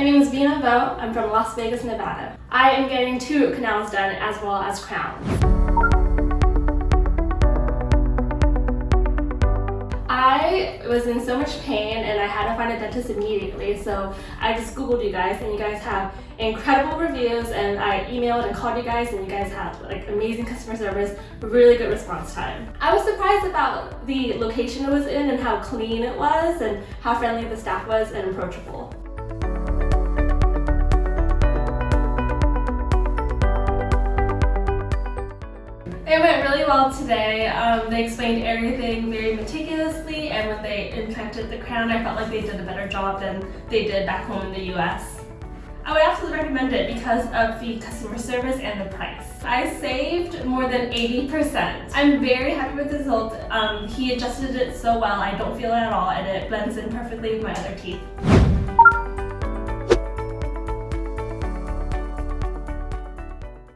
My name is Vina Vo. I'm from Las Vegas, Nevada. I am getting two canals done as well as crowns. I was in so much pain and I had to find a dentist immediately so I just googled you guys and you guys have incredible reviews and I emailed and called you guys and you guys had like amazing customer service, really good response time. I was surprised about the location it was in and how clean it was and how friendly the staff was and approachable. It went really well today. Um, they explained everything very meticulously and when they implanted the crown, I felt like they did a better job than they did back home in the US. I would absolutely recommend it because of the customer service and the price. I saved more than 80%. I'm very happy with the result. Um, he adjusted it so well, I don't feel it at all, and it blends in perfectly with my other teeth.